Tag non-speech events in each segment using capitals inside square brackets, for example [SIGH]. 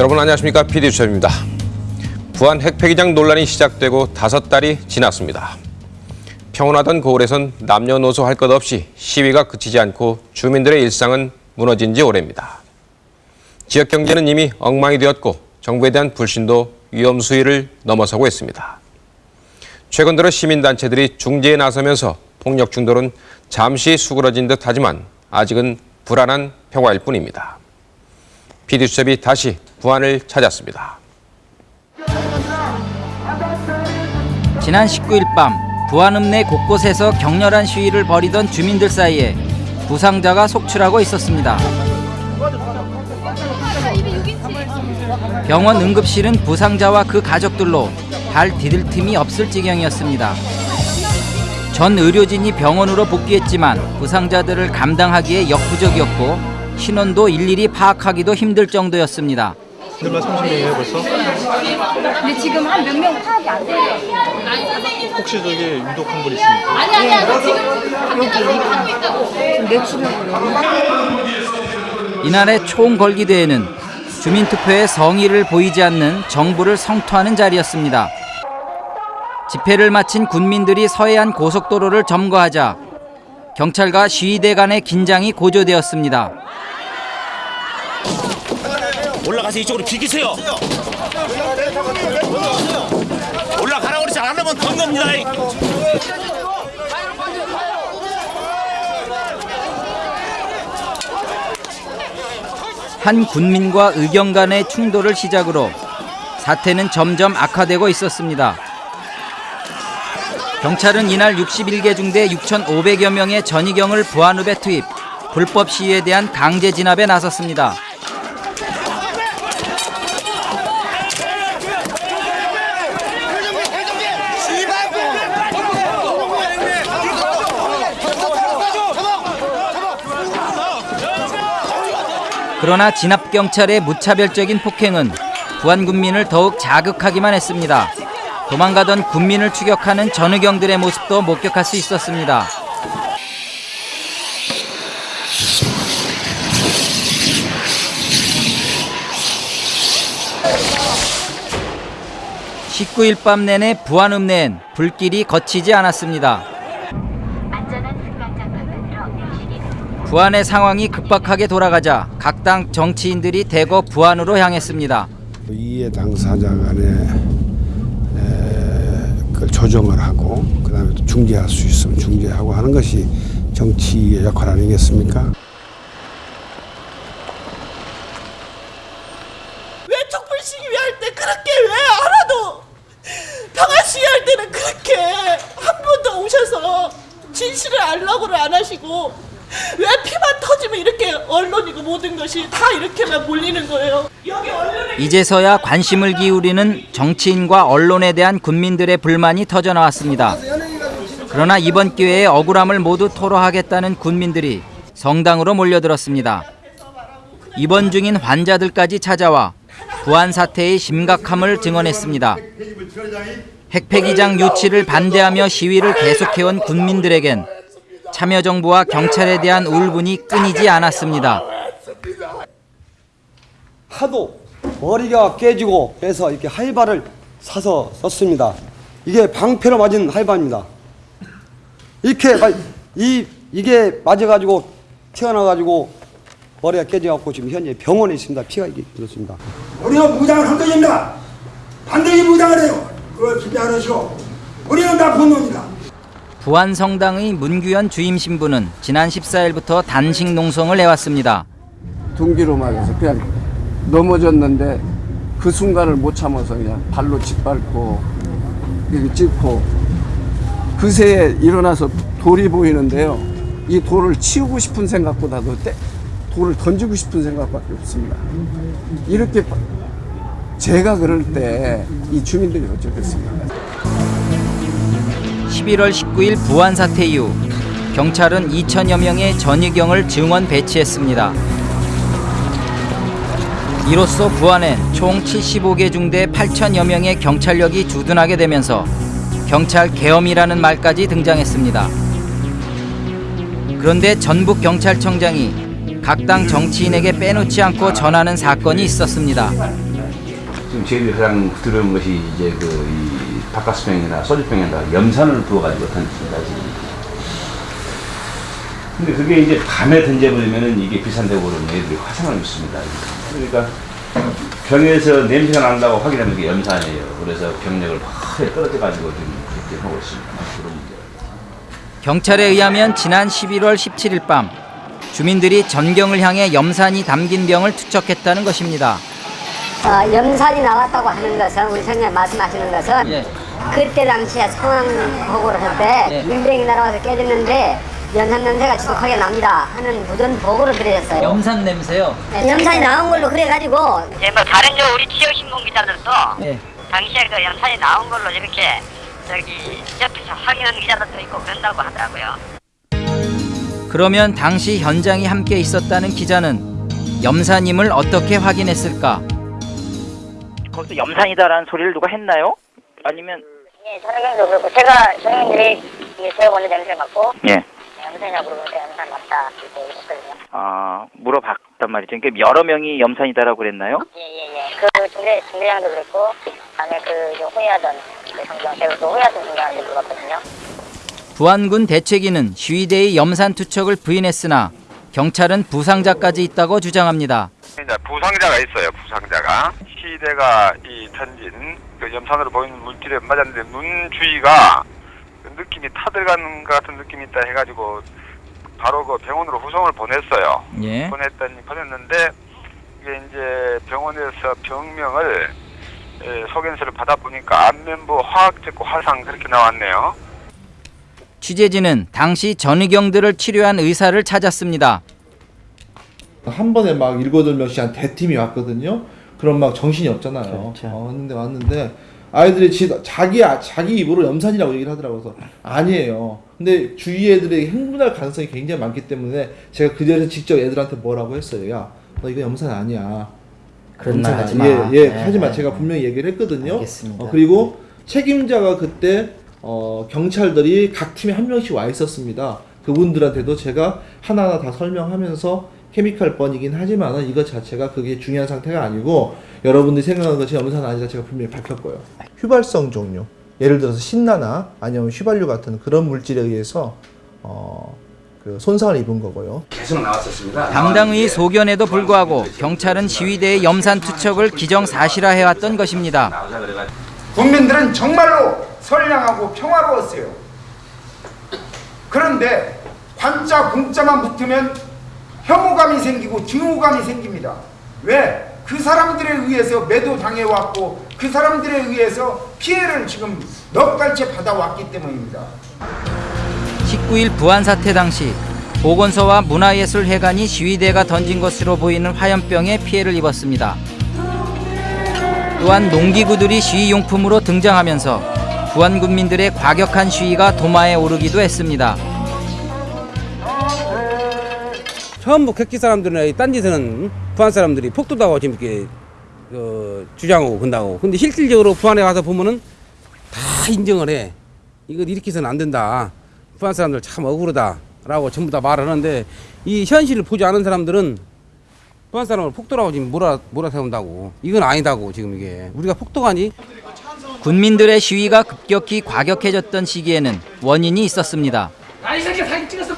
여러분 안녕하십니까 PD수첩입니다. 부안 핵폐기장 논란이 시작되고 다섯 달이 지났습니다. 평온하던 고을에선 남녀노소 할 것 없이 시위가 그치지 않고 주민들의 일상은 무너진 지 오래입니다. 지역 경제는 이미 엉망이 되었고 정부에 대한 불신도 위험 수위를 넘어서고 있습니다. 최근 들어 시민단체들이 중재에 나서면서 폭력 중돌은 잠시 수그러진 듯 하지만 아직은 불안한 평화일 뿐입니다. PD수첩이 다시 부안을 찾았습니다. 지난 19일 밤 부안 읍 내 곳곳에서 격렬한 시위를 벌이던 주민들 사이에 부상자가 속출하고 있었습니다. 병원 응급실은 부상자와 그 가족들로 발 디딜 틈이 없을 지경이었습니다. 전 의료진이 병원으로 복귀했지만 부상자들을 감당하기에 역부족이었고 신원도 일일이 파악하기도 힘들 정도였습니다. 들만 30명이에요 벌써? 근데 지금 한 몇 명 파악이 안 돼요. 혹시 저기 유독한 분 있습니까? 아니 아니 아니 지금 당연히 하고 있다고. 지금 내치려고요. 이날의 총걸기대회는 주민투표의 성의를 보이지 않는 정부를 성토하는 자리였습니다. 집회를 마친 군민들이 서해안 고속도로를 점거하자 경찰과 시위대 간의 긴장이 고조되었습니다. 올라가서 이쪽으로 비키세요. 올라가라고 그러지 않으면 던 겁니다. 한 군민과 의경 간의 충돌을 시작으로 사태는 점점 악화되고 있었습니다. 경찰은 이날 61개 중대 6,500여 명의 전의경을 부안읍에 투입, 불법 시위에 대한 강제 진압에 나섰습니다. 그러나 진압 경찰의 무차별적인 폭행은 부안 군민을 더욱 자극하기만 했습니다. 도망가던 군민을 추격하는 전의경들의 모습도 목격할 수 있었습니다. (19일) 밤 내내 부안읍 내엔 불길이 거치지 않았습니다. 부안의 상황이 급박하게 돌아가자 각 당 정치인들이 대거 부안으로 향했습니다. 이해 당사자 간에 에, 그걸 조정을 하고 그다음에 또 중재할 수 있으면 중재하고 하는 것이 정치의 역할 아니겠습니까? 왜 촛불 시위할 때 그렇게 왜 하나도 평화 시위할 때는 그렇게 한 번도 오셔서 진실을 알라고를 안 하시고 왜 피만 터지면 이렇게 언론이고 모든 것이 다 이렇게만 몰리는 거예요. 이제서야 관심을 기울이는 정치인과 언론에 대한 군민들의 불만이 터져 나왔습니다. 그러나 이번 기회에 억울함을 모두 토로하겠다는 군민들이 성당으로 몰려들었습니다. 입원 중인 환자들까지 찾아와 부안 사태의 심각함을 증언했습니다. 핵폐기장 유치를 반대하며 시위를 계속해온 군민들에겐 참여정부와 경찰에 대한 울분이 끊이지 않았습니다. 하도 머리가 깨지고 해서 이렇게 할바를 사서 썼습니다. 이게 방패로 맞은 할바입니다. 이렇게 마- 이 이게 맞아가지고 튀어나가지고 머리가 깨져갖고 지금 현재 병원에 있습니다. 피가 이게 들었습니다. 우리는 무장을 한 것입니다. 반드시 무장을 해요. 그걸 기대 안 하시오. 우리는 다 분노입니다. 부안 성당의 문규현 주임 신부는 지난 14일부터 단식 농성을 해왔습니다. 둥기로 말해서 그냥 넘어졌는데 그 순간을 못 참아서 그냥 발로 짓밟고 찝고 그새에 일어나서 돌이 보이는데요. 이 돌을 치우고 싶은 생각보다도 때, 돌을 던지고 싶은 생각밖에 없습니다. 이렇게 제가 그럴 때 이 주민들이 어쩌겠습니까? 11월 19일 부안 사태 이후 경찰은 2천여 명의 전의경을 증원 배치했습니다. 이로써 부안엔 총 75개 중대 8천여 명의 경찰력이 주둔하게 되면서 경찰 계엄이라는 말까지 등장했습니다. 그런데 전북 경찰청장이 각 당 정치인에게 빼놓지 않고 전하는 사건이 있었습니다. 지금 저희들이 가장 들은 것이 이제 그 이 바카스병이나 소주병에다가 염산을 부어가지고 던집니다 지금. 근데 그게 이제 밤에 던져버리면은 이게 비싼데 그러면 애들이 화상을 입습니다. 그러니까 병에서 냄새가 난다고 확인하면 그게 염산이에요. 그래서 병력을 확 떨어져가지고 지금 그렇게 하고 있습니다. 그런 문제. 경찰에 의하면 지난 11월 17일 밤 주민들이 전경을 향해 염산이 담긴 병을 투척했다는 것입니다. 어, 염산이 나왔다고 하는 것은 우리 선생님 말씀하시는 것은 예. 그때 당시에 상황 보고를 할때 민병이 날아와서 깨졌는데 염산 냄새가 지독하게 납니다 하는 무전 보고를 드렸어요. 염산 냄새요? 네, 염산이 나온 걸로 그래가지고 예, 뭐 다른 저 우리 지역 신문 기자들도 예. 당시에 그 염산이 나온 걸로 이렇게 저기 옆에서 확인한 기자들도 있고 그런다고 하더라고요. 그러면 당시 현장에 함께 있었다는 기자는 염산임을 어떻게 확인했을까? 거기서 염산이다라는 소리를 누가 했나요? 아니면 예, 전화경도 그렇고 제가 선생님들이 제가 먼저 냄새 맡고 예. 염산이라고 그러는데 염산 맞다 이렇게 했거든요. 아 물어봤단 말이죠. 그러니까 여러 명이 염산이다라고 그랬나요? 예예예. 그 중대 중대장도 그랬고 다음에 그 호위하던 그 성경 제가 그 호위하던 중대한테 물어봤거든요. 부안군 대책위는 시위대의 염산 투척을 부인했으나 경찰은 부상자까지 있다고 주장합니다. 부상자가 있어요. 부상자가 시대가 이 던진 그 염산으로 보이는 물질에 맞았는데 눈 주위가 그 느낌이 타들어가는 것 같은 느낌이 있다 해가지고 바로 그 병원으로 후송을 보냈어요. 예. 보냈더니 보냈는데 이게 이제 병원에서 병명을 에, 소견서를 받아보니까 안면부 화학적고 화상 그렇게 나왔네요. 취재진은 당시 전의경들을 치료한 의사를 찾았습니다. 한 번에 막 일곱 여덟 명씩 한 대팀이 왔거든요. 그럼 막 정신이 없잖아요. 어, 근데 왔는데 아이들이 지, 자기 자기 입으로 염산이라고 얘기를 하더라고요. 그래서 아니에요. 근데 주위 애들이 흥분할 가능성이 굉장히 많기 때문에 제가 그 자리에서 직접 애들한테 뭐라고 했어요. 야, 너 이거 염산 아니야. 그런 말 하지. 마. 예, 예, 네, 하지 마. 네, 제가 네. 분명히 얘기를 했거든요. 알겠습니다. 어, 그리고 책임자가 그때 어, 경찰들이 각 팀에 한 명씩 와 있었습니다. 그분들한테도 제가 하나하나 다 설명하면서 케미칼 번이긴 하지만은 이것 자체가 그게 중요한 상태가 아니고 여러분들이 생각하는 것이 염산 아니다 제가 분명히 밝혔고요. 휘발성 종류, 예를 들어서 신나나 아니면 휘발유 같은 그런 물질에 의해서 어, 그 손상을 입은 거고요. 계속 나왔었습니다. 담당의 소견에도 불구하고 경찰은 시위대의 염산 투척을 기정사실화해왔던 것입니다. 국민들은 정말로 선량하고 평화로웠어요. 그런데 관자 공자만 붙으면 혐오감이 생기고 증오감이 생깁니다. 왜? 그 사람들에 의해서 매도 당해왔고 그 사람들에 의해서 피해를 지금 넉 달째 받아왔기 때문입니다. 19일 부안 사태 당시 보건소와 문화예술회관이 시위대가 던진 것으로 보이는 화염병에 피해를 입었습니다. 또한 농기구들이 시위용품으로 등장하면서 부안 군민들의 과격한 시위가 도마에 오르기도 했습니다. 전부 객지 사람들이나 딴 데서는 부안 사람들이 폭도다고 지금 이렇게 어, 주장하고 건다고. 근데 실질적으로 부안에 가서 보면은 다 인정을 해. 이거 이렇게 해서는 안 된다. 부안 사람들 참 억울하다 라고 전부 다 말하는데 이 현실을 보지 않은 사람들은 부안 사람을 폭도라고 지금 몰아 몰아 세운다고. 이건 아니다고 지금 이게 우리가 폭도가니? 군민들의 시위가 급격히 과격해졌던 시기에는 원인이 있었습니다. 찍었어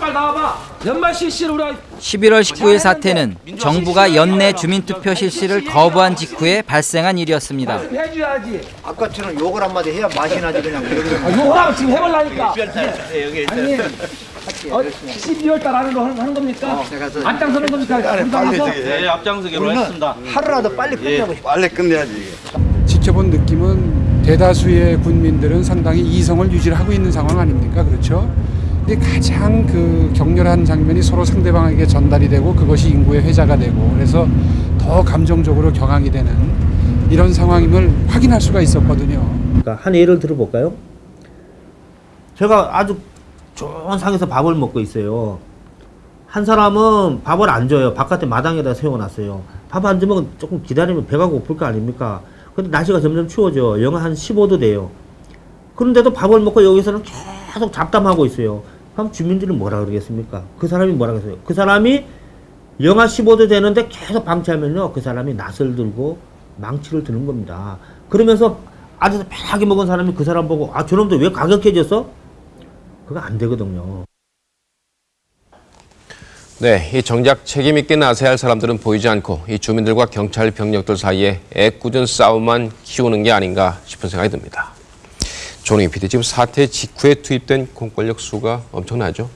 빨리 나와봐 연말 실시를 우리 11월 19일 사태는 정부가 연내 주민투표 실시를 거부한 직후에 발생한 일이었습니다. 해줘야지 아까처럼 욕을 한마디 해야 맛이 나지 그냥 아, 요거라고 지금 해볼라니까 아니 어, 12월 달 안으로 하는, 하는 겁니까? 앞장서는 겁니까? 당에서? 네, 앞장서기로 했습니다. 하루라도 빨리 끝내고 싶어. 빨리 끝내야지. 지켜본 느낌은 대다수의 군민들은 상당히 이성을 유지를 하고 있는 상황 아닙니까? 그렇죠? 가장 그 격렬한 장면이 서로 상대방에게 전달이 되고 그것이 인구의 회자가 되고 그래서 더 감정적으로 격앙이 되는 이런 상황임을 확인할 수가 있었거든요. 그러니까 한 예를 들어볼까요? 제가 아주 좋은 상에서 밥을 먹고 있어요. 한 사람은 밥을 안 줘요. 바깥에 마당에다 세워놨어요. 밥 안 주면 조금 기다리면 배가 고플 거 아닙니까? 근데 날씨가 점점 추워져. 영하 한 15도 돼요. 그런데도 밥을 먹고 여기서는 계속 잡담하고 있어요. 그럼 주민들이 뭐라 그러겠습니까? 그 사람이 뭐라 그랬어요? 그 사람이 영하 15도 되는데 계속 방치하면요. 그 사람이 낯을 들고 망치를 드는 겁니다. 그러면서 앉아서 편하게 먹은 사람이 그 사람 보고 아 저놈들 왜 가격해졌어? 그거 안 되거든요. 네, 이 정작 책임 있게 나서야 할 사람들은 보이지 않고 이 주민들과 경찰 병력들 사이에 애꿎은 싸움만 키우는 게 아닌가 싶은 생각이 듭니다. 조능희 PD, 지금 사태 직후에 투입된 공권력 수가 엄청나죠?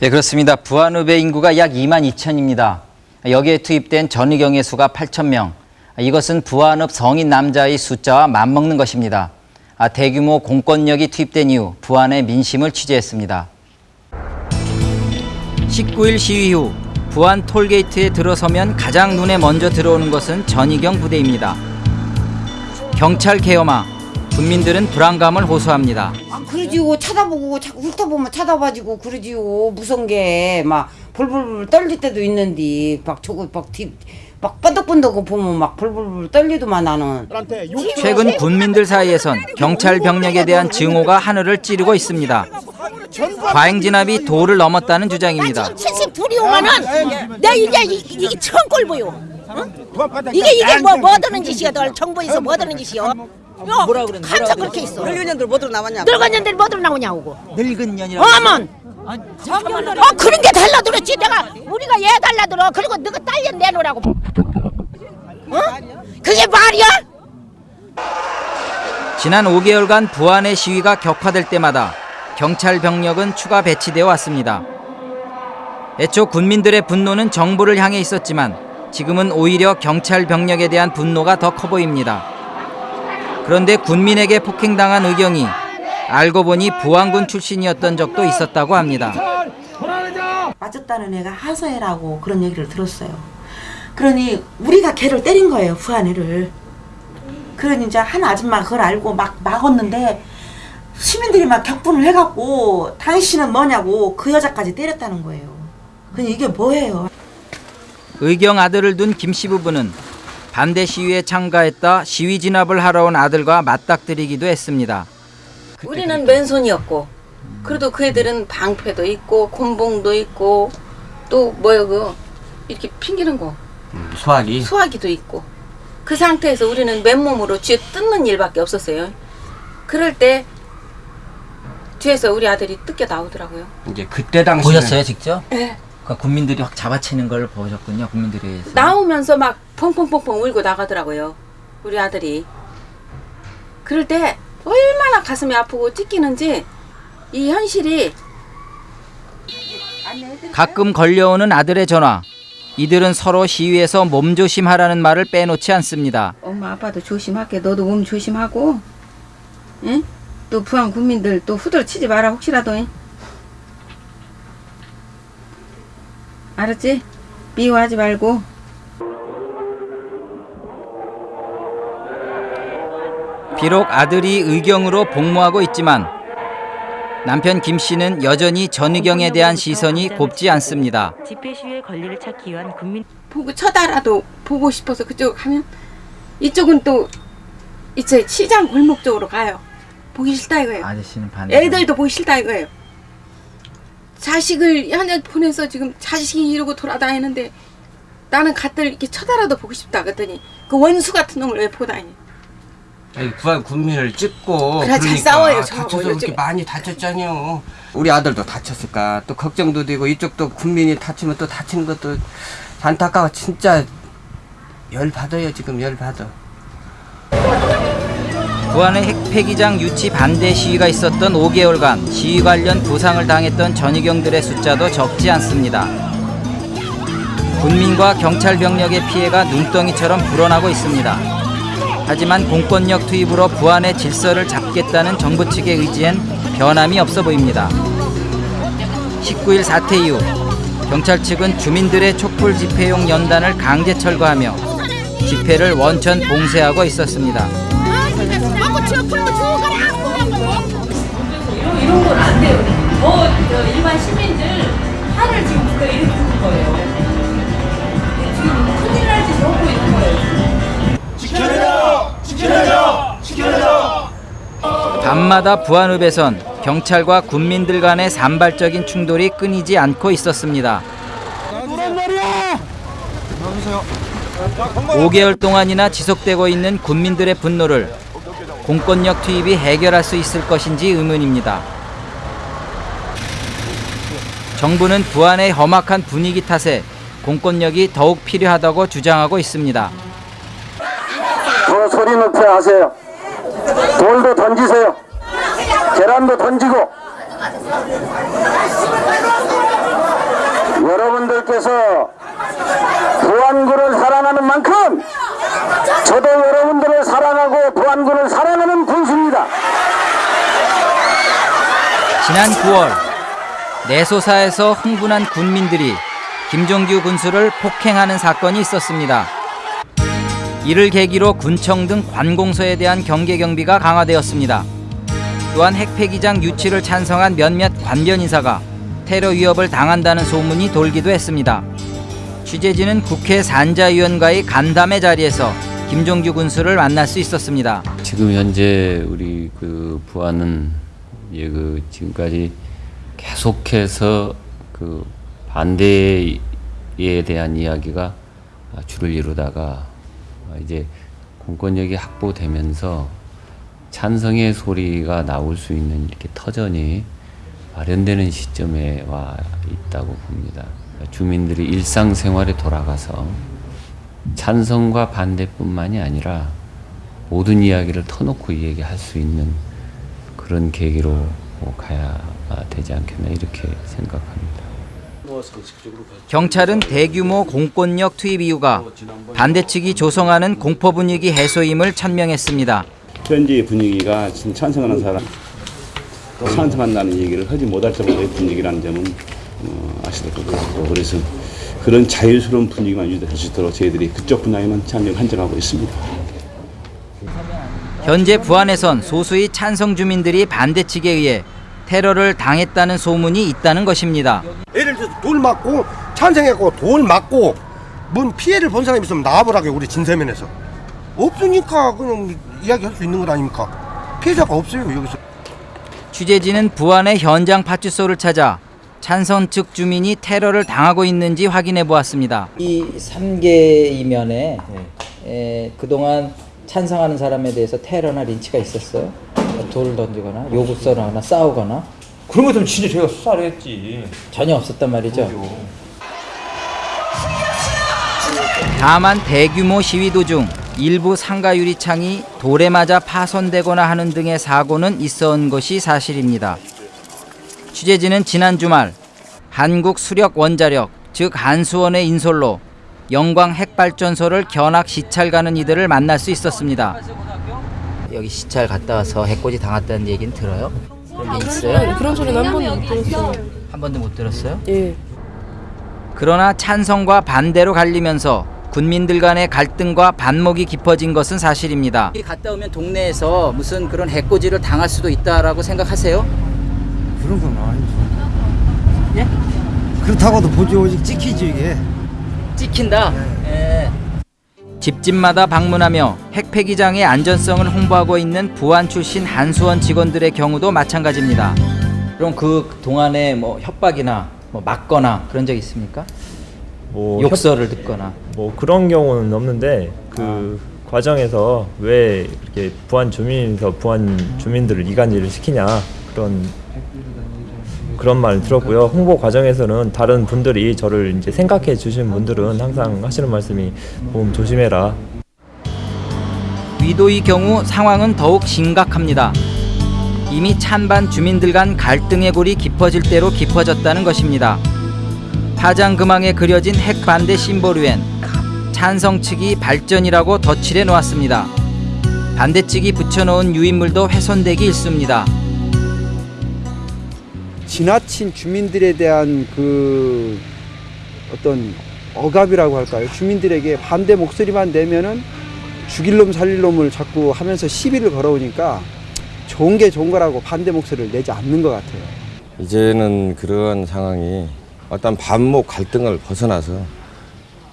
네, 그렇습니다. 부안읍의 인구가 약 2만 2천입니다. 여기에 투입된 전의경의 수가 8천 명. 이것은 부안읍 성인 남자의 숫자와 맞먹는 것입니다. 아, 대규모 공권력이 투입된 이후 부안의 민심을 취재했습니다. 19일 시위 후 부안 톨게이트에 들어서면 가장 눈에 먼저 들어오는 것은 전의경 부대입니다. 경찰 개엄화, 국민들은 불안감을 호소합니다. 아, 그러지요. 쳐다보고 자꾸 훑어보면 쳐다봐지고 그러지요. 무서운 게 막 벌벌 떨릴 때도 있는데 막 저거 막 뒤 막 번덕번덕 보면 막 벌벌 떨리더만 나는. 최근 군민들 사이에선 경찰 병력에 대한 증오가 하늘을 찌르고 있습니다. 과잉 진압이 도를 넘었다는 주장입니다. 72이 오면은 내 이제 이- 이게 처음 꼴 보여. 응? 이게 이게 뭐 뭐 드는 짓이야, 널 정부에서 뭐 드는 짓이야? 뭐라 그래? 항상 그렇게 있어. 늙은 년들 뭐들 나왔냐? 늙은 년들 뭐들 나오냐고. 늙은 년이라. 어먼. 어 그런 게 달라 들었지 내가 우리가 얘 달라 들어 그리고 너가 딸년 내놓으라고 어? 그게 말이야? 지난 5개월간 부안의 시위가 격화될 때마다 경찰 병력은 추가 배치되어 왔습니다. 애초 군민들의 분노는 정부를 향해 있었지만 지금은 오히려 경찰 병력에 대한 분노가 더 커 보입니다. 그런데 군민에게 폭행당한 의경이 알고 보니 부안군 출신이었던 적도 있었다고 합니다. 맞았다는 애가 하서애라고 그런 얘기를 들었어요. 그러니 우리가 걔를 때린 거예요, 부안애를. 그러니 이제 한 아줌마가 그걸 알고 막 막았는데 시민들이 막 격분을 해갖고 당신은 뭐냐고 그 여자까지 때렸다는 거예요. 그니 이게 뭐예요? 의경 아들을 둔 김 씨 부부는 반대 시위에 참가했다 시위 진압을 하러 온 아들과 맞닥뜨리기도 했습니다. 우리는 맨손이었고 그래도 그 애들은 방패도 있고 곤봉도 있고 또 뭐야 그 이렇게 핑기는 거 소화기. 수화기도 있고 그 상태에서 우리는 맨몸으로 뒤에 뜯는 일밖에 없었어요. 그럴 때 뒤에서 우리 아들이 뜯겨 나오더라고요. 이제 그때 당시 보셨어요 직접? 네. 그 국민들이 확 잡아채는 걸 보셨군요. 의해서. 나오면서 막 펑펑펑펑 울고 나가더라고요. 우리 아들이. 그럴 때 얼마나 가슴이 아프고 찢기는지 이 현실이 가끔 걸려오는 아들의 전화. 이들은 서로 시위에서 몸조심하라는 말을 빼놓지 않습니다. 엄마 아빠도 조심할게. 너도 몸 조심하고. 응? 또 부안 국민들 또 후들 치지 마라 혹시라도. 응? 알았지? 미워하지 말고. 비록 아들이 의경으로 복무하고 있지만 남편 김 씨는 여전히 전의경에 대한 시선이 곱지 않습니다. 집회 시위의 권리를 찾기 위한 국민 보고 쳐다라도 보고 싶어서 그쪽 가면 이쪽은 또 이제 시장 골목 쪽으로 가요. 보기 싫다 이거예요. 아저씨는 반대. 애들도 보기 싫다 이거예요. 자식을 한약 보내서 지금 자식이 이러고 돌아다니는데 나는 가들 이렇게 쳐다라도 보고 싶다 그랬더니 그 원수 같은 놈을 왜 보고 다니? 구한 국민을 찍고 그래, 잘 그러니까 싸워요, 저하고 다쳐서 이렇게 요즘. 많이 다쳤잖아요. 우리 아들도 다쳤을까 또 걱정도 되고 이쪽도 국민이 다치면 또 다친 것도 안타까워 진짜 열 받아요 지금 열 받아. 부안의 핵폐기장 유치 반대 시위가 있었던 5개월간 시위 관련 부상을 당했던 전의경들의 숫자도 적지 않습니다. 군민과 경찰 병력의 피해가 눈덩이처럼 불어나고 있습니다. 하지만 공권력 투입으로 부안의 질서를 잡겠다는 정부 측의 의지엔 변함이 없어 보입니다. 19일 사태 이후 경찰 측은 주민들의 촛불 집회용 연단을 강제 철거하며 집회를 원천 봉쇄하고 있었습니다. 이런 건 안 돼요. 더 저, 일반 시민들 화를 지금 누가 일으키는 거예요. 지켜내자! 지켜내자! 밤마다 부안읍에선 경찰과 군민들 간의 산발적인 충돌이 끊이지 않고 있었습니다. 노란 말이야! 나오세요. 5개월 동안이나 지속되고 있는 군민들의 분노를 공권력 투입이 해결할 수 있을 것인지 의문입니다. 정부는 부안의 험악한 분위기 탓에 공권력이 더욱 필요하다고 주장하고 있습니다. 더 소리 높여 하세요. 돌도 던지세요. 계란도 던지고 여러분들께서 부안군을 사랑하는 만큼 저도 여러분들을 사랑하고 부안군을 사랑하는 군수입니다. 지난 9월 내소사에서 흥분한 군민들이 김종규 군수를 폭행하는 사건이 있었습니다. 이를 계기로 군청 등 관공서에 대한 경계 경비가 강화되었습니다. 또한 핵폐기장 유치를 찬성한 몇몇 관변 인사가 테러 위협을 당한다는 소문이 돌기도 했습니다. 취재진은 국회 산자위원과의 간담회 자리에서 김종규 군수를 만날 수 있었습니다. 지금 현재 우리 그 부안은 예, 그 지금까지 계속해서 그 반대에 대한 이야기가 주를 이루다가 이제 공권력이 확보되면서 찬성의 소리가 나올 수 있는 이렇게 터전이 마련되는 시점에 와 있다고 봅니다. 주민들이 일상생활에 돌아가서 찬성과 반대뿐만이 아니라 모든 이야기를 터놓고 얘기할 수 있는 그런 계기로 가야 되지 않겠나 이렇게 생각합니다. 경찰은 대규모 공권력 투입 이유가 반대 측이 조성하는 공포 분위기 해소임을 천명했습니다. 현재 분위기가 지금 찬성하는 사람 또 찬성한다는 얘기를 하지 못할 정도의 분위기라는 점은 어, 아시될 것 같고 그래서 그런 자유스러운 분위기만 유지될 수 있도록 저희들이 그쪽 분야에만 참여를 한정하고 있습니다. 현재 부안에선 소수의 찬성 주민들이 반대 측에 의해 테러를 당했다는 소문이 있다는 것입니다. 예를 들어서 돌 맞고 찬성했고 돌 맞고 뭔 피해를 본 사람이 있으면 나와보라고 우리 진세면에서 없으니까 그냥 이야기할 수 있는 것 아닙니까 피해자가 없어요 여기서 취재진은 부안의 현장 파출소를 찾아 찬성 측 주민이 테러를 당하고 있는지 확인해 보았습니다. 이 3개 이면에 에, 그동안 찬성하는 사람에 대해서 테러나 린치가 있었어요? 돌을 던지거나 요구서를 하나 싸우거나 그런 것들은 진짜 제가 수사를 했지. 전혀 없었단 말이죠. 다만 대규모 시위 도중 일부 상가 유리창이 돌에 맞아 파손되거나 하는 등의 사고는 있어온 것이 사실입니다. 취재진은 지난 주말 한국 수력 원자력 즉 한수원의 인솔로 영광 핵발전소를 견학 시찰 가는 이들을 만날 수 있었습니다. 여기 시찰 갔다 와서 해코지 당했다는 얘기는 들어요? 그런 게 있어요? 그런 소리는 한 번도 못 들었어요. 한 번도 못 들었어요? 예. 그러나 찬성과 반대로 갈리면서 군민들 간의 갈등과 반목이 깊어진 것은 사실입니다. 갔다 오면 동네에서 무슨 그런 해코지를 당할 수도 있다라고 생각하세요? 그런 건 아니죠. 예? 그렇다고도 보지 오직 찍히지 이게. 찍힌다. 예. 집집마다 방문하며 핵폐기장의 안전성을 홍보하고 있는 부안 출신 한수원 직원들의 경우도 마찬가지입니다. 그럼 그 동안에 뭐 협박이나 뭐 맞거나 그런 적 있습니까? 뭐 욕설을 듣거나. 뭐 그런 경우는 없는데 그 과정에서 왜 이렇게 부안 주민에서 부안 주민들을 이간질을 시키냐 그런 그런 말 들었고요. 홍보 과정에서는 다른 분들이 저를 이제 생각해 주신 분들은 항상 하시는 말씀이 보험 조심해라. 위도의 경우 상황은 더욱 심각합니다. 이미 찬반 주민들 간 갈등의 골이 깊어질 대로 깊어졌다는 것입니다. 파장금왕에 그려진 핵반대 심볼 위엔 찬성 측이 발전이라고 덧칠해 놓았습니다. 반대 측이 붙여놓은 유인물도 훼손되기 일쑤입니다. 지나친 주민들에 대한 그 어떤 억압이라고 할까요? 주민들에게 반대 목소리만 내면은 죽일 놈 살릴 놈을 자꾸 하면서 시비를 걸어오니까 좋은 게 좋은 거라고 반대 목소리를 내지 않는 것 같아요. 이제는 그러한 상황이 어떤 반목 갈등을 벗어나서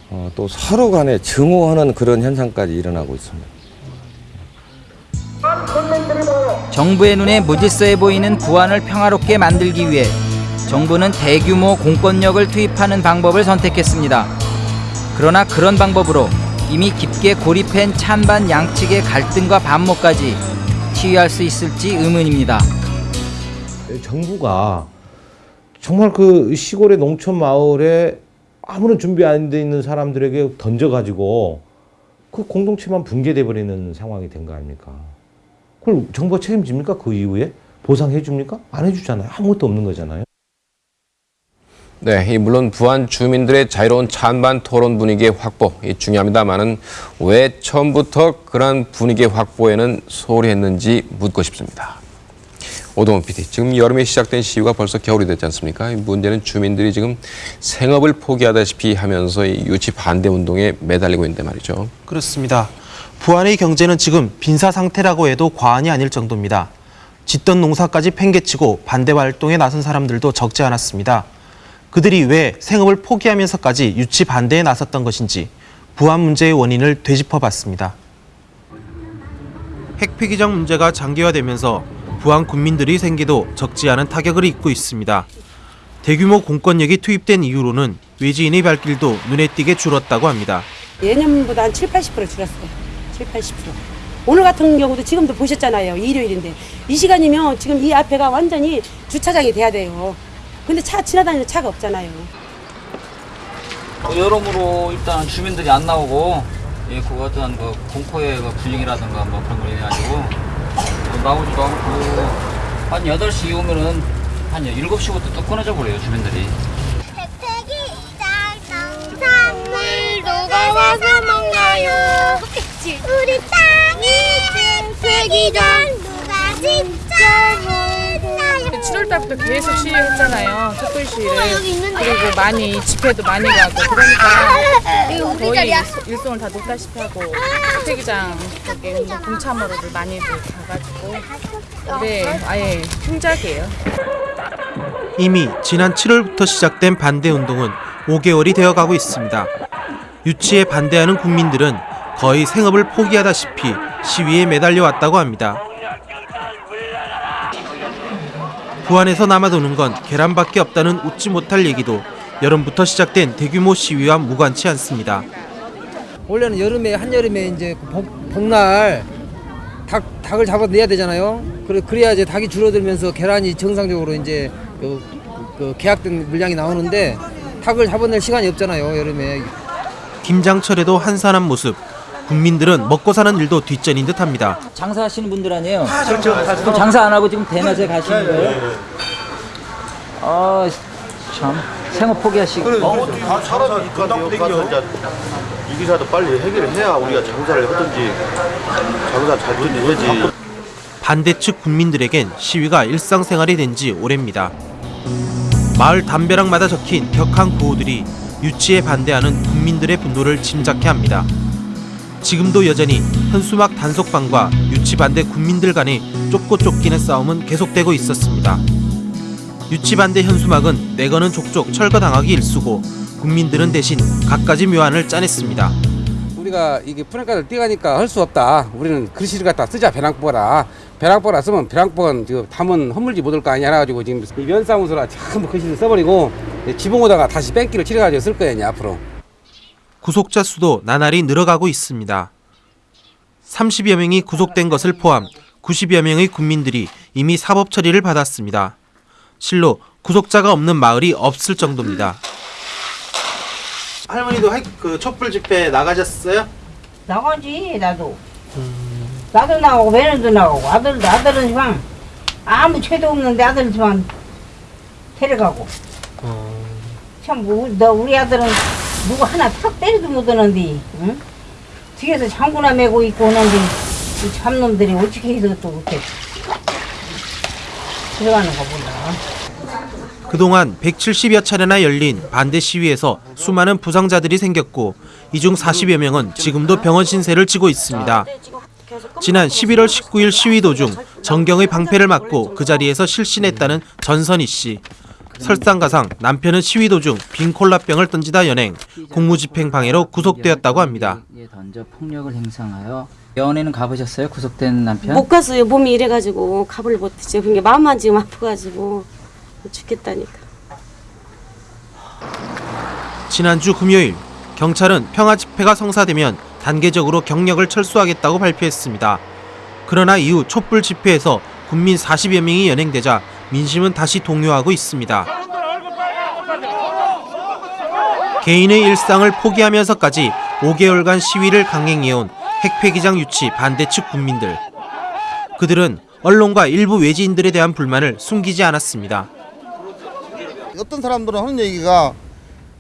어, 또 서로 간에 증오하는 그런 현상까지 일어나고 있습니다. 정부의 눈에 무질서해 보이는 부안을 평화롭게 만들기 위해 정부는 대규모 공권력을 투입하는 방법을 선택했습니다. 그러나 그런 방법으로 이미 깊게 고립한 찬반 양측의 갈등과 반목까지 치유할 수 있을지 의문입니다. 정부가 정말 그 시골의 농촌 마을에 아무런 준비 안 돼 있는 사람들에게 던져가지고 그 공동체만 붕괴돼 버리는 상황이 된 거 아닙니까? 그걸 정부가 책임집니까? 그 이후에 보상해 줍니까? 안 해주잖아요. 아무것도 없는 거잖아요. 네, 이 물론 부안 주민들의 자유로운 찬반 토론 분위기의 확보 이 중요합니다만은 왜 처음부터 그런 분위기 확보에는 소홀히 했는지 묻고 싶습니다. 오동훈 PD, 지금 여름에 시작된 시위가 벌써 겨울이 됐지 않습니까? 이 문제는 주민들이 지금 생업을 포기하다시피 하면서 이 유치 반대 운동에 매달리고 있는데 말이죠. 그렇습니다. 부안의 경제는 지금 빈사 상태라고 해도 과언이 아닐 정도입니다. 짓던 농사까지 팽개치고 반대 활동에 나선 사람들도 적지 않았습니다. 그들이 왜 생업을 포기하면서까지 유치 반대에 나섰던 것인지 부안 문제의 원인을 되짚어봤습니다. 핵폐기장 문제가 장기화되면서 부안 군민들이 생기도 적지 않은 타격을 입고 있습니다. 대규모 공권력이 투입된 이후로는 외지인의 발길도 눈에 띄게 줄었다고 합니다. 예년보다 한 7, 80% 줄었어요. 7, 80%. 오늘 같은 경우도 지금도 보셨잖아요. 일요일인데. 이 시간이면 지금 이 앞에가 완전히 주차장이 돼야 돼요. 근데 차 지나다니는 차가 없잖아요. 그 여러모로 일단 주민들이 안 나오고 예, 그 어떤 그 공포의 그 분위기라든가 뭐 그런 걸 인해 가지고 뭐 나오지도 않고 한 8시 이후면은 한 7시부터 또 끊어져 버려요 주민들이 농산물 누가 와서 먹나요? 우리 땅이 되기 전 누가 직접 했나요? 7월 달부터 계속 시위했잖아요. 촛불 시위를. 그리고 많이 집회도 많이 가고 그러니까 거의 일- 일송을 다 놓다시피 하고 태기장 거기 뭐 동참으로도 많이들 가가지고 올해 아예 힘작이에요. 이미 지난 7월부터 시작된 반대 운동은 5개월이 되어가고 있습니다. 유치에 반대하는 국민들은 거의 생업을 포기하다시피 시위에 매달려 왔다고 합니다. 부안에서 남아도는 건 계란밖에 없다는 웃지 못할 얘기도 여름부터 시작된 대규모 시위와 무관치 않습니다. 원래는 여름에 한여름에 이제 그 복, 복날 닭 닭을 잡아내야 되잖아요. 그래 그래야 이제 닭이 줄어들면서 계란이 정상적으로 이제 그, 그 계약된 물량이 나오는데 닭을 잡아낼 시간이 없잖아요 여름에. 김장철에도 한산한 모습. 국민들은 먹고 사는 일도 뒷전인 듯합니다. 장사하시는 분들 아니에요? 그렇죠. 그럼 장사 안 하고 지금 대낮에 가시는 거예요? 아, 참 생업 포기하시고. 다 사람이 건당 땡겨. 이 기사도 빨리 해결을 해야 우리가 장사를 하든지 장사 잘 되든지 반대 측 국민들에겐 시위가 일상생활이 된 지 오래입니다. 마을 담벼락마다 적힌 격한 구호들이 유치에 반대하는 국민들의 분노를 짐작케 합니다. 지금도 여전히 현수막 단속반과 유치 반대 국민들 간의 쫓고 쫓기는 싸움은 계속되고 있었습니다. 유치 반대 현수막은 내거는 족족 철거당하기 일쑤고 국민들은 대신 갖가지 묘안을 짜냈습니다. 우리가 이게 프랭카를 띄가니까 할 수 없다. 우리는 글씨를 갖다 쓰자 배낭보라. 배낭보라 쓰면 배낭보는 지금 담은 허물지 못할 거 아니야 해가지고 지금 이 면사무소라 [LAUGHS] 전부 글씨를 써버리고 지붕 오다가 다시 뺑기를 칠해가지고 쓸 이제 앞으로. 구속자 수도 나날이 늘어가고 있습니다. 30여 명이 구속된 것을 포함 90여 명의 국민들이 이미 사법 처리를 받았습니다. 실로 구속자가 없는 마을이 없을 정도입니다. 할머니도 그 촛불 집회 나가셨어요? 나가지 나도 나도 나가고 매너도 나가고 아들도 아들은 지방 아무 죄도 없는데 아들 지방 데려가고 참 뭐, 너 우리 아들은 누구 하나 탁 때리도 못하는데 응? 뒤에서 장구나 메고 있고 오는데 이 참놈들이 어떻게 해서 또 이렇게 들어가는 거 몰라 그동안 170여 차례나 열린 반대 시위에서 수많은 부상자들이 생겼고 이 중 40여 명은 지금도 병원 신세를 지고 있습니다. 지난 11월 19일 시위 도중 정경의 방패를 맞고 그 자리에서 실신했다는 전선희 씨. 설상가상 남편은 시위 도중 빈 콜라병을 던지다 연행, 공무집행 방해로 구속되었다고 합니다. 에 던져 폭력을 행사하여 병원에는 가보셨어요? 구속된 남편? 못 갔어요. 몸이 이래가지고 가볼 못했죠. 그게 마음만 지금 아파가지고 죽겠다니까. 지난주 금요일 경찰은 평화 집회가 성사되면 단계적으로 경력을 철수하겠다고 발표했습니다. 그러나 이후 촛불 집회에서 군민 40여 명이 연행되자 민심은 다시 동요하고 있습니다. 개인의 일상을 포기하면서까지 5개월간 시위를 강행해온 핵폐기장 유치 반대 측 국민들. 그들은 언론과 일부 외지인들에 대한 불만을 숨기지 않았습니다. 어떤 사람들은 하는 얘기가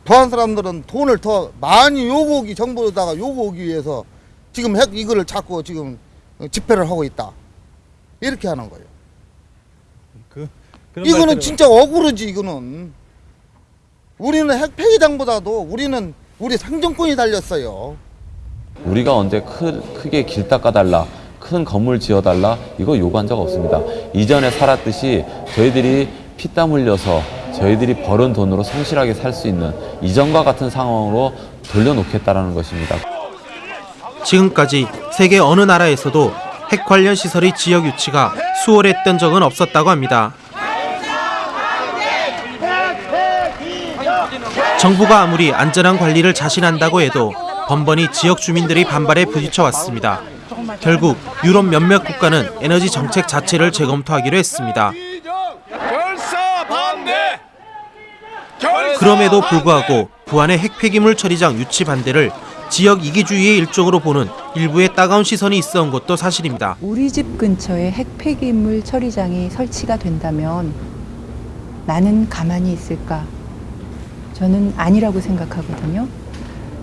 부한 사람들은 돈을 더 많이 요구하기 정부에다가 요구하기 위해서 지금 핵 이거를 자꾸 지금 집회를 하고 있다 이렇게 하는 거예요. 이거는 진짜 억울하지 이거는. 우리는 핵 폐기장보다도 우리는 우리 상정권이 달렸어요. 우리가 언제 크, 크게 길 닦아달라, 큰 건물 지어달라 이거 요구한 적 없습니다. 이전에 살았듯이 저희들이 피땀 흘려서 저희들이 벌은 돈으로 성실하게 살 수 있는 이전과 같은 상황으로 돌려놓겠다라는 것입니다. 지금까지 세계 어느 나라에서도 핵 관련 시설의 지역 유치가 수월했던 적은 없었다고 합니다. 정부가 아무리 안전한 관리를 자신한다고 해도 번번이 지역 주민들의 반발에 부딪혀 왔습니다. 결국 유럽 몇몇 국가는 에너지 정책 자체를 재검토하기로 했습니다. 그럼에도 불구하고 부안의 핵 폐기물 처리장 유치 반대를 지역 이기주의의 일종으로 보는 일부의 따가운 시선이 있어온 것도 사실입니다. 우리 집 근처에 핵 폐기물 처리장이 설치가 된다면 나는 가만히 있을까? 저는 아니라고 생각하거든요.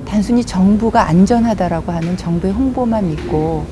단순히 정부가 안전하다라고 하는 정부의 홍보만 믿고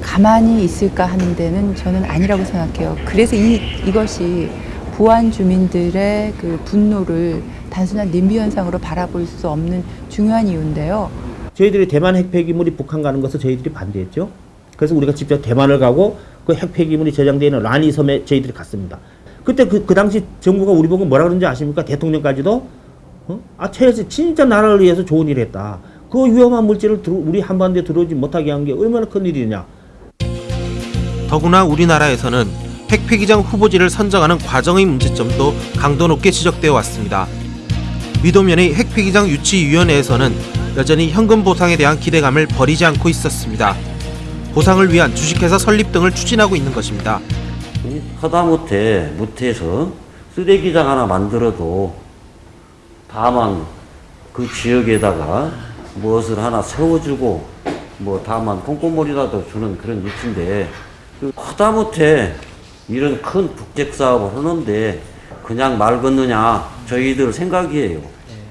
가만히 있을까 하는 데는 저는 아니라고 생각해요. 그래서 이, 이것이 부안 주민들의 그 분노를 단순한 님비 현상으로 바라볼 수 없는 중요한 이유인데요. 저희들이 대만 핵폐기물이 북한 가는 것을 저희들이 반대했죠. 그래서 우리가 직접 대만을 가고 그 핵폐기물이 저장되어 있는 라니 섬에 저희들이 갔습니다. 그때 그, 그 당시 정부가 우리 보고 뭐라 그런지 아십니까? 대통령까지도 어? 아, 최혜수 진짜 나라를 위해서 좋은 일을 했다. 그 위험한 물질을 들어, 우리 한반도에 들어오지 못하게 한 게 얼마나 큰 일이냐. 더구나 우리나라에서는 핵 폐기장 후보지를 선정하는 과정의 문제점도 강도 높게 지적되어 왔습니다. 위도면의 핵 폐기장 유치위원회에서는 여전히 현금 보상에 대한 기대감을 버리지 않고 있었습니다. 보상을 위한 주식회사 설립 등을 추진하고 있는 것입니다. 하다못해 못해서 쓰레기장 하나 만들어도 다만 그 지역에다가 무엇을 하나 세워주고 뭐 다만 콩고물이라도 주는 그런 위치인데 그 하다못해 이런 큰 북적 사업을 하는데 그냥 말 걷느냐 저희들 생각이에요.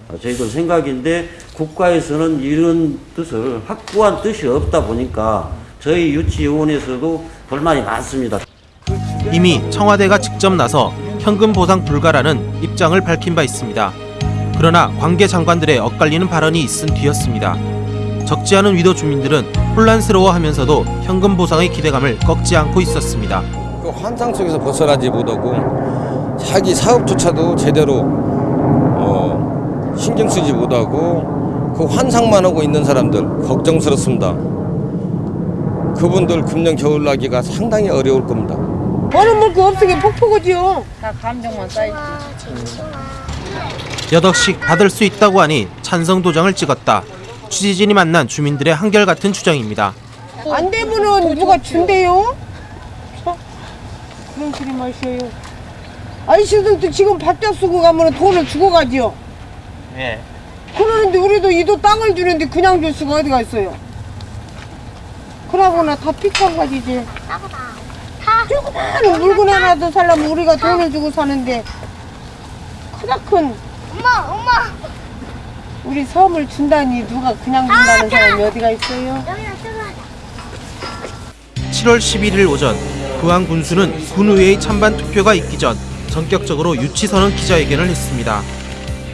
어, 저희들 생각인데 국가에서는 이런 뜻을 확고한 뜻이 없다 보니까 저희 유치위원회에서도 불만이 많습니다. 이미 청와대가 직접 나서 현금 보상 불가라는 입장을 밝힌 바 있습니다. 그러나 관계 장관들의 엇갈리는 발언이 있은 뒤였습니다. 적지 않은 위도 주민들은 혼란스러워하면서도 현금 보상의 기대감을 꺾지 않고 있었습니다. 그 환상 속에서 벗어나지 못하고 자기 사업조차도 제대로 어, 신경 쓰지 못하고 그 환상만 하고 있는 사람들 걱정스럽습니다. 그분들 금년 겨울나기가 상당히 어려울 겁니다. 버는 물거 없으게 폭포거지요. 다 감정만 쌓이지. 몇 억씩 받을 수 있다고 하니 찬성 도장을 찍었다. 취재진이 만난 주민들의 한결같은 주장입니다. 안 되면은 누가 준대요? 저? 그런 소리 마셔요. 아저씨들도 지금 밥값 쓰고 가면 돈을 주고 가지요. 예. 그러는데 우리도 이도 땅을 주는데 그냥 줄 수가 어디가 있어요? 그러거나 다 픽한 가지지. 조그마한 물건 하나도 살려면 우리가 돈을 주고 사는데 크다 큰 엄마, 엄마. 우리 섬을 준다니 누가 그냥 준다는 사람이 어디가 있어요? 7월 11일 오전 부안 군수는 군의회의 찬반 투표가 있기 전 전격적으로 유치선언 기자회견을 했습니다.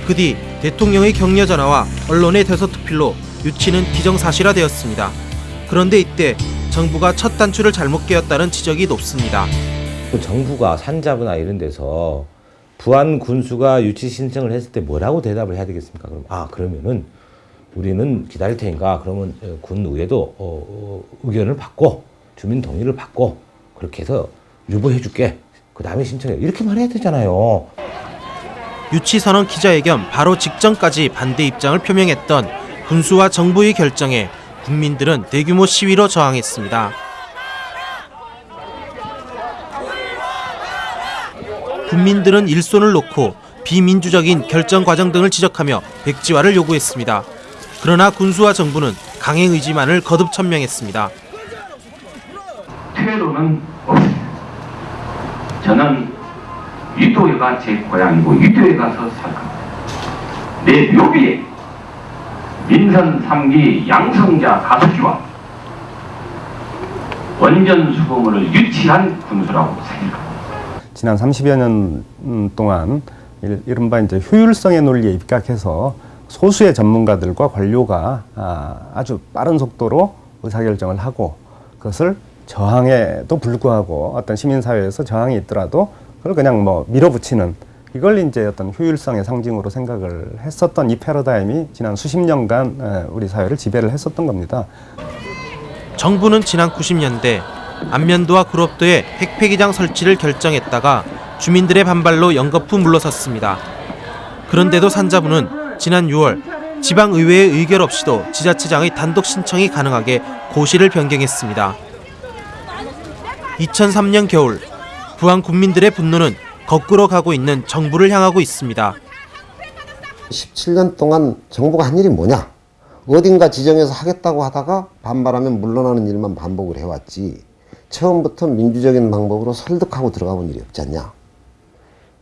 그 뒤 대통령의 격려 전화와 언론의 대서특필로 유치는 기정사실화되었습니다. 그런데 이때 정부가 첫 단추를 잘못 깨었다는 지적이 높습니다. 그 정부가 산자부나 이런 데서 부안 군수가 유치 신청을 했을 때 뭐라고 대답을 해야 되겠습니까? 그럼 아 그러면은 우리는 기다릴 테니까 그러면 어, 군 의회도 어, 어, 의견을 받고 주민 동의를 받고 그렇게 해서 유보해 줄게. 그 다음에 신청해. 이렇게만 해야 되잖아요. 유치선언 기자회견 바로 직전까지 반대 입장을 표명했던 군수와 정부의 결정에 국민들은 대규모 시위로 저항했습니다. 국민들은 일손을 놓고 비민주적인 결정 과정 등을 지적하며 백지화를 요구했습니다. 그러나 군수와 정부는 강행 의지만을 거듭 천명했습니다. 퇴로는 없습니다. 저는 유도회가 제 고향이고 유도회 가서 살 겁니다. 내 묘비에 민선 3기 양성자 가석기와 원전 수거물을 유치한 군수라고 생각합니다. 지난 30여 년 음, 동안 일- 이른바 이제 효율성의 논리에 입각해서 소수의 전문가들과 관료가 아, 아주 빠른 속도로 의사결정을 하고 그것을 저항에도 불구하고 어떤 시민사회에서 저항이 있더라도 그걸 그냥 뭐 밀어붙이는 이걸 이제 어떤 효율성의 상징으로 생각을 했었던 이 패러다임이 지난 수십 년간 에, 우리 사회를 지배를 했었던 겁니다. 정부는 지난 90년대 안면도와 구롭도에 핵폐기장 설치를 결정했다가 주민들의 반발로 연거푸 물러섰습니다. 그런데도 산자부는 지난 6월 지방의회의 의결 없이도 지자체장의 단독 신청이 가능하게 고시를 변경했습니다. 2003년 겨울 부안 국민들의 분노는 거꾸로 가고 있는 정부를 향하고 있습니다. 17년 동안 정부가 한 일이 뭐냐? 어딘가 지정해서 하겠다고 하다가 반발하면 물러나는 일만 반복을 해왔지. 처음부터 민주적인 방법으로 설득하고 들어가 본 일이 없지 않냐?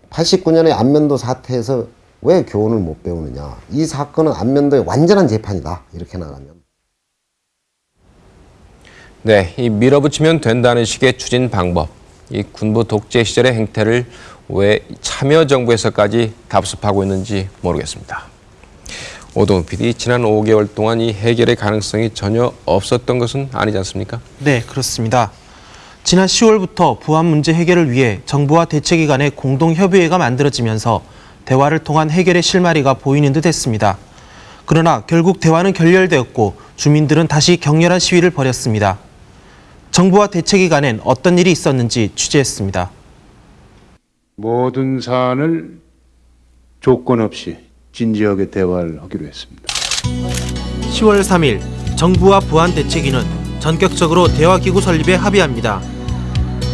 89년에 안면도 사태에서 왜 교훈을 못 배우느냐? 이 사건은 안면도의 완전한 재판이다. 이렇게 나가면. 네, 이 밀어붙이면 된다는 식의 추진 방법, 이 군부 독재 시절의 행태를 왜 참여정부에서까지 답습하고 있는지 모르겠습니다. 오동훈 PD, 지난 5개월 동안 이 해결의 가능성이 전혀 없었던 것은 아니지 않습니까? 네, 그렇습니다. 지난 10월부터 부안 문제 해결을 위해 정부와 대책위 간의 공동협의회가 만들어지면서 대화를 통한 해결의 실마리가 보이는 듯 했습니다. 그러나 결국 대화는 결렬되었고 주민들은 다시 격렬한 시위를 벌였습니다. 정부와 대책위 간엔 어떤 일이 있었는지 취재했습니다. 모든 사안을 조건 없이 진지하게 대화를 하기로 했습니다. 10월 3일 정부와 부안 대책위는 전격적으로 대화기구 설립에 합의합니다.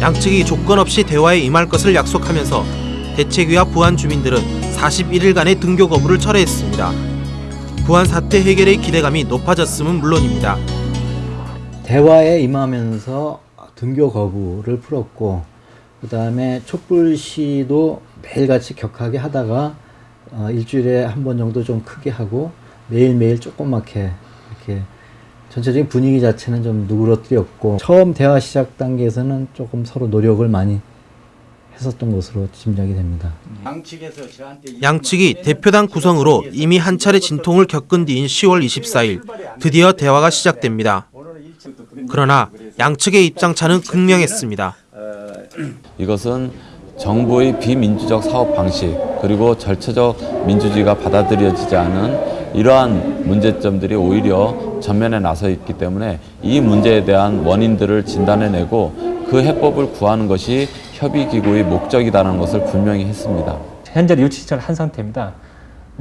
양측이 조건 없이 대화에 임할 것을 약속하면서 대책위와 부안 주민들은 41일간의 등교 거부를 철회했습니다. 부안 사태 해결의 기대감이 높아졌음은 물론입니다. 대화에 임하면서 등교 거부를 풀었고 그 다음에 촛불 시도 매일같이 격하게 하다가 어, 일주일에 한 번 정도 좀 크게 하고 매일매일 조그맣게 이렇게 전체적인 분위기 자체는 좀 누그러뜨렸고 처음 대화 시작 단계에서는 조금 서로 노력을 많이 했었던 것으로 짐작이 됩니다. 양측이 대표단 구성으로 이미 한 차례 진통을 겪은 뒤인 10월 24일 드디어 대화가 시작됩니다. 그러나 양측의 입장차는 극명했습니다. 이것은 정부의 비민주적 사업 방식 그리고 절차적 민주주의가 받아들여지지 않은 이러한 문제점들이 오히려 전면에 나서 있기 때문에 이 문제에 대한 원인들을 진단해내고 그 해법을 구하는 것이 협의기구의 목적이라는 것을 분명히 했습니다. 현재 유치 신청을 한 상태입니다.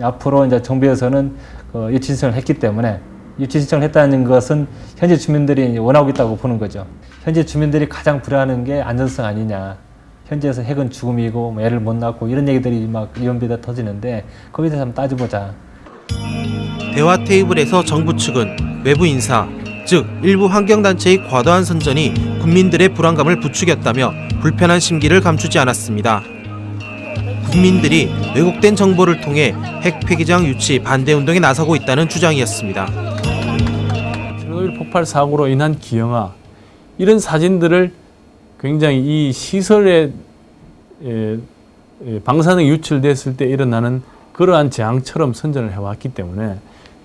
앞으로 이제 정부에서는 그 유치 신청을 했기 때문에 유치 신청을 했다는 것은 현재 주민들이 원하고 있다고 보는 거죠. 현재 주민들이 가장 불안한 게 안전성 아니냐. 현재에서 핵은 죽음이고 뭐 애를 못 낳고 이런 얘기들이 막 이연비다 터지는데 거기에 대해서 한번 따져보자. 대화 테이블에서 정부 측은 외부 인사, 즉 일부 환경단체의 과도한 선전이 국민들의 불안감을 부추겼다며 불편한 심기를 감추지 않았습니다. 국민들이 왜곡된 정보를 통해 핵 폐기장 유치 반대 운동에 나서고 있다는 주장이었습니다. 체르노빌 폭발 사고로 인한 기형아 이런 사진들을 굉장히 이 시설에 방사능이 유출됐을 때 일어나는 그러한 재앙처럼 선전을 해왔기 때문에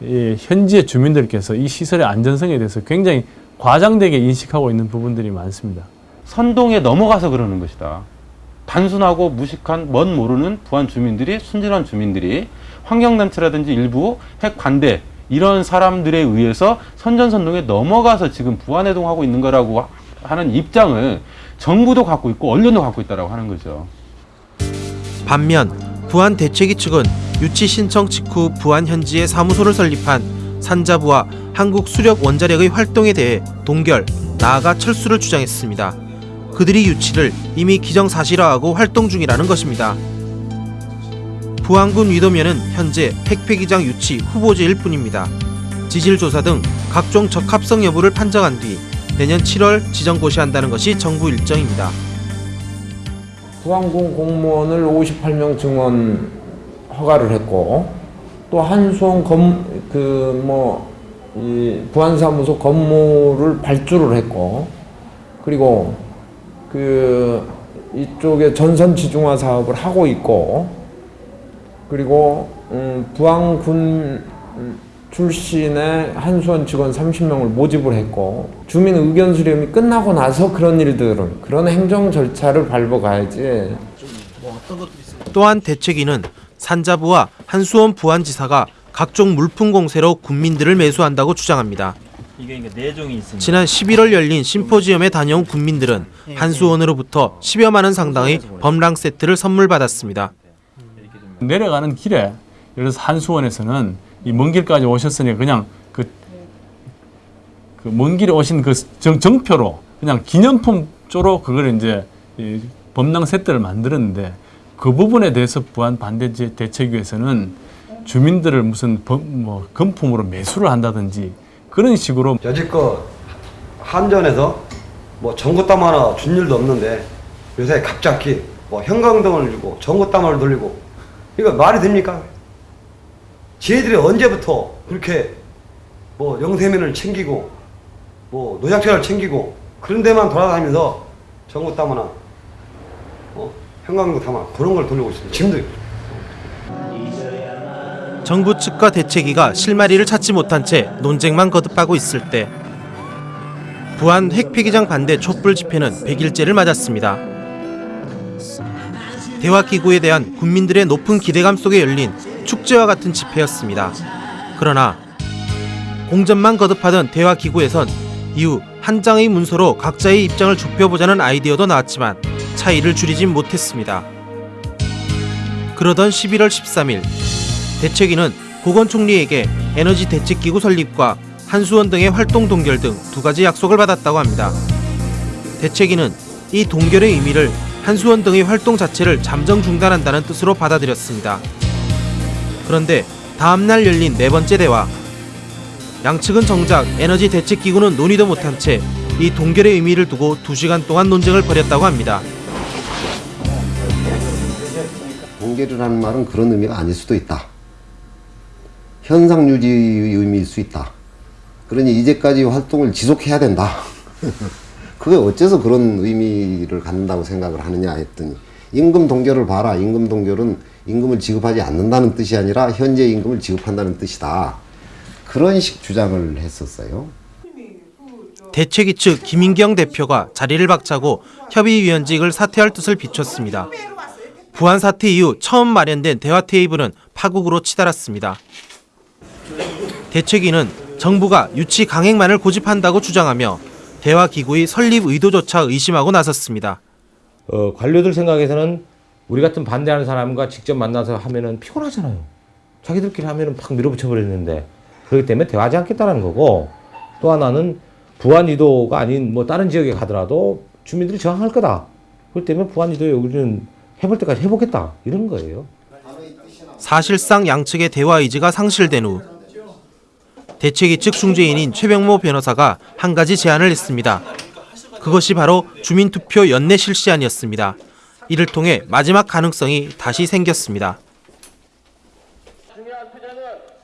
예, 현지의 주민들께서 이 시설의 안전성에 대해서 굉장히 과장되게 인식하고 있는 부분들이 많습니다. 선동에 넘어가서 그러는 것이다. 단순하고 무식한 멋 모르는 부안 주민들이 순진한 주민들이 환경단체라든지 일부 핵 반대 이런 사람들에 의해서 선전선동에 넘어가서 지금 부안해동하고 있는 거라고 하는 입장을 정부도 갖고 있고 언론도 갖고 있다라고 하는 거죠. 반면 부안 대책위 측은 유치 신청 직후 부안 현지에 사무소를 설립한 산자부와 한국 수력 원자력의 활동에 대해 동결, 나아가 철수를 주장했습니다. 그들이 유치를 이미 기정사실화하고 활동 중이라는 것입니다. 부안군 위도면은 현재 핵폐기장 유치 후보지일 뿐입니다. 지질 조사 등 각종 적합성 여부를 판정한 뒤 내년 7월 지정 고시한다는 것이 정부 일정입니다. 부안군 공무원을 58명 증원 허가를 했고 또 한수원 검그뭐 부안사무소 건물을 발주를 했고 그리고 그 이쪽에 전선 지중화 사업을 하고 있고 그리고 음, 부안군 출신의 한수원 직원 30명을 모집을 했고 주민 의견 수렴이 끝나고 나서 그런 일들은 그런 행정 절차를 밟아가야지 또한 대책위는 산자부와 한수원 부안지사가 각종 물품 공세로 군민들을 매수한다고 주장합니다. 지난 11월 열린 심포지엄에 다녀온 군민들은 한수원으로부터 10여만 원 상당의 범랑 세트를 선물 받았습니다. 내려가는 길에 예를 들어서 한수원에서는 이 먼 길까지 오셨으니 그냥 그 그 먼 길에 오신 그 정, 정표로 그냥 기념품조로 그걸 이제 이 범랑 세트를 만들었는데 그 부분에 대해서 부안 반대 대책위에서는 주민들을 무슨 범, 뭐 금품으로 매수를 한다든지 그런 식으로 여지껏 한전에서 뭐 전구땀 하나 준 일도 없는데 요새 갑자기 뭐 형광등을 주고 전구땀을 돌리고 이거 말이 됩니까? 지혜들이 언제부터 그렇게 뭐 영세민을 챙기고 뭐 노약자를 챙기고 그런 데만 돌아다니면서 전구땀 하나 어? 형광등 담아 그런 걸 돌리고 있습니다. 지금도 정부 측과 대책위가 실마리를 찾지 못한 채 논쟁만 거듭하고 있을 때 부안 핵폐기장 반대 촛불 집회는 100일째를 맞았습니다. 대화기구에 대한 국민들의 높은 기대감 속에 열린 축제와 같은 집회였습니다. 그러나 공전만 거듭하던 대화기구에선 이후 한 장의 문서로 각자의 입장을 좁혀보자는 아이디어도 나왔지만 차이를 줄이진 못했습니다. 그러던 11월 13일 대책위는 고건 총리에게 에너지 대책기구 설립과 한수원 등의 활동 동결 등 두 가지 약속을 받았다고 합니다. 대책위는 이 동결의 의미를 한수원 등의 활동 자체를 잠정 중단한다는 뜻으로 받아들였습니다. 그런데 다음날 열린 네 번째 대화 양측은 정작 에너지 대책기구는 논의도 못한 채 이 동결의 의미를 두고 두시간 동안 논쟁을 벌였다고 합니다. 동결이라는 말은 그런 의미가 아닐 수도 있다. 현상 유지의 의미일 수 있다. 그러니 이제까지 활동을 지속해야 된다. [LAUGHS] 그게 어째서 그런 의미를 갖는다고 생각을 하느냐 했더니 임금 동결을 봐라. 임금 동결은 임금을 지급하지 않는다는 뜻이 아니라 현재 임금을 지급한다는 뜻이다. 그런 식 주장을 했었어요. 대책위 측 김인경 대표가 자리를 박차고 협의위원직을 사퇴할 뜻을 비췄습니다. 부안 사태 이후 처음 마련된 대화 테이블은 파국으로 치달았습니다. 대책위는 정부가 유치 강행만을 고집한다고 주장하며 대화 기구의 설립 의도조차 의심하고 나섰습니다. 어, 관료들 생각에서는 우리 같은 반대하는 사람과 직접 만나서 하면은 피곤하잖아요. 자기들끼리 하면은 팍 밀어붙여 버리는데 그렇기 때문에 대화하지 않겠다는 거고 또 하나는 부안 이도가 아닌 뭐 다른 지역에 가더라도 주민들이 저항할 거다. 그렇기 때문에 부안 이도에 우리는 해볼 때까지 해보겠다 이런 거예요. 사실상 양측의 대화 의지가 상실된 후 대책위 측 중재인인 최병모 변호사가 한 가지 제안을 했습니다. 그것이 바로 주민투표 연내 실시안이었습니다. 이를 통해 마지막 가능성이 다시 생겼습니다.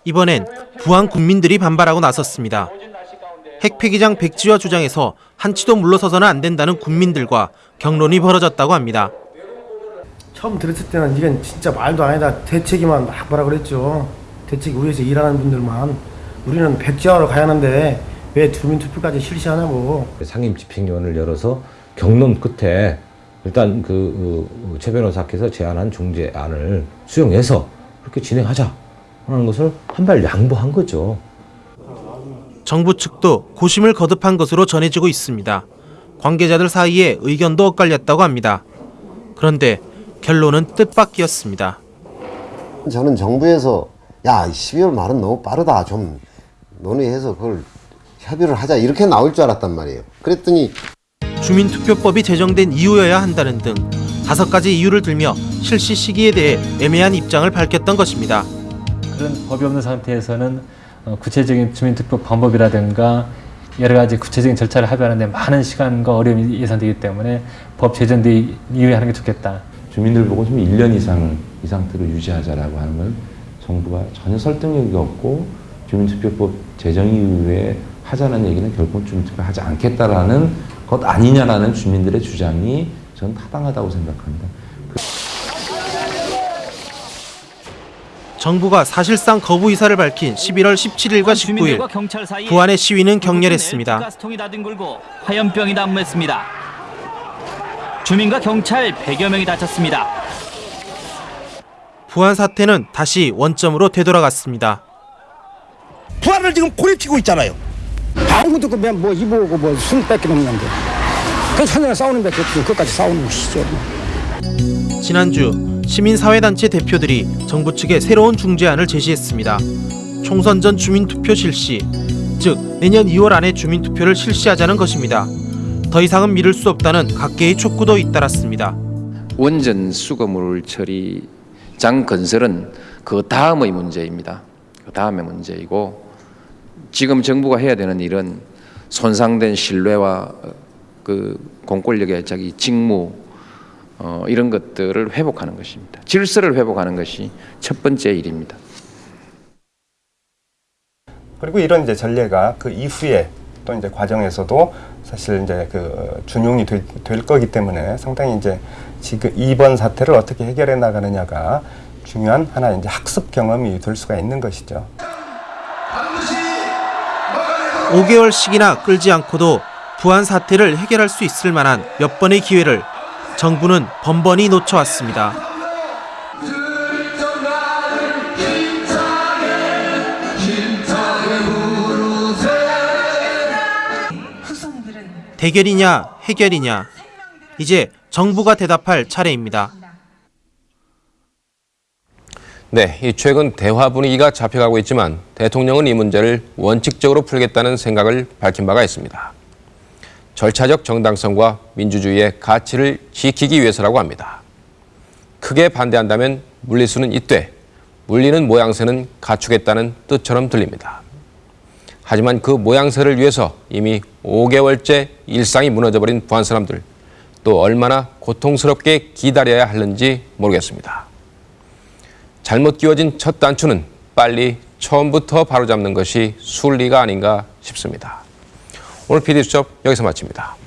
이번엔 부안 국민들이 반발하고 나섰습니다. 핵폐기장 백지화 주장에서 한치도 물러서서는 안 된다는 국민들과 경론이 벌어졌다고 합니다. 처음 들었을 때는 이건 진짜 말도 아니다. 대책이만 막 뭐라 그랬죠. 대책 위에서 일하는 분들만 우리는 백지화로 가야 하는데 왜 주민투표까지 실시하냐고. 상임 집행위원을 열어서 경론 끝에 일단 그 어, 최 변호사께서 제안한 중재안을 수용해서 그렇게 진행하자 하는 것을 한 발 양보한 거죠. 정부 측도 고심을 거듭한 것으로 전해지고 있습니다. 관계자들 사이에 의견도 엇갈렸다고 합니다. 그런데 결론은 뜻밖이었습니다. 저는 정부에서 야 12월 말은 너무 빠르다 좀 논의해서 그걸 협의를 하자 이렇게 나올 줄 알았단 말이에요. 그랬더니 주민투표법이 제정된 이유여야 한다는 등 다섯 가지 이유를 들며 실시 시기에 대해 애매한 입장을 밝혔던 것입니다. 그런 법이 없는 상태에서는 어, 구체적인 주민투표 방법이라든가 여러 가지 구체적인 절차를 합의하는데 많은 시간과 어려움이 예상되기 때문에 법 제정 뒤 이후에 하는 게 좋겠다. 주민들 보고 좀 1년 이상 이 상태로 유지하자라고 하는 건 정부가 전혀 설득력이 없고 주민투표법 제정 이후에 하자는 얘기는 결코 주민투표 하지 않겠다라는 것 아니냐라는 주민들의 주장이 저는 타당하다고 생각합니다. 정부가 사실상 거부 의사를 밝힌 11월 17일과 19일 부안의 시위는 격렬했습니다. 가스통이 화염병이 난무했습니다. 주민과 경찰 100여 명이 다쳤습니다. 부안 사태는 다시 원점으로 되돌아갔습니다. 부활을 지금 고립시키고 있잖아요. 아무것도 그뭐 이보고 뭐 숨밖에 없는데 그 사냥 싸우는 밖에 그까지 싸우는 것이죠. 지난주 시민사회단체 대표들이 정부 측에 새로운 중재안을 제시했습니다. 총선 전 주민투표 실시, 즉 내년 2월 안에 주민투표를 실시하자는 것입니다. 더 이상은 미룰 수 없다는 각계의 촉구도 잇따랐습니다. 원전 수거물 처리 장 건설은 그 다음의 문제입니다. 그 다음의 문제이고 지금 정부가 해야 되는 일은 손상된 신뢰와 그 공권력의 자기 직무 어, 이런 것들을 회복하는 것입니다. 질서를 회복하는 것이 첫 번째 일입니다. 그리고 이런 이제 전례가 그 이후에 또 이제 과정에서도 사실 이제 그 준용이 될, 될 거기 때문에 상당히 이제 지금 이번 사태를 어떻게 해결해 나가느냐가 중요한 하나 이제 학습 경험이 될 수가 있는 것이죠. 5개월씩이나 끌지 않고도 부안 사태를 해결할 수 있을 만한 몇 번의 기회를 정부는 번번이 놓쳐왔습니다. 대결이냐 해결이냐 이제 정부가 대답할 차례입니다. 네, 이 최근 대화 분위기가 잡혀가고 있지만 대통령은 이 문제를 원칙적으로 풀겠다는 생각을 밝힌 바가 있습니다. 절차적 정당성과 민주주의의 가치를 지키기 위해서라고 합니다. 크게 반대한다면 물리수는 이때, 물리는 모양새는 갖추겠다는 뜻처럼 들립니다. 하지만 그 모양새를 위해서 이미 5개월째 일상이 무너져버린 부안 사람들, 또 얼마나 고통스럽게 기다려야 하는지 모르겠습니다. 잘못 끼워진 첫 단추는 빨리 처음부터 바로잡는 것이 순리가 아닌가 싶습니다. 오늘 PD수첩 여기서 마칩니다.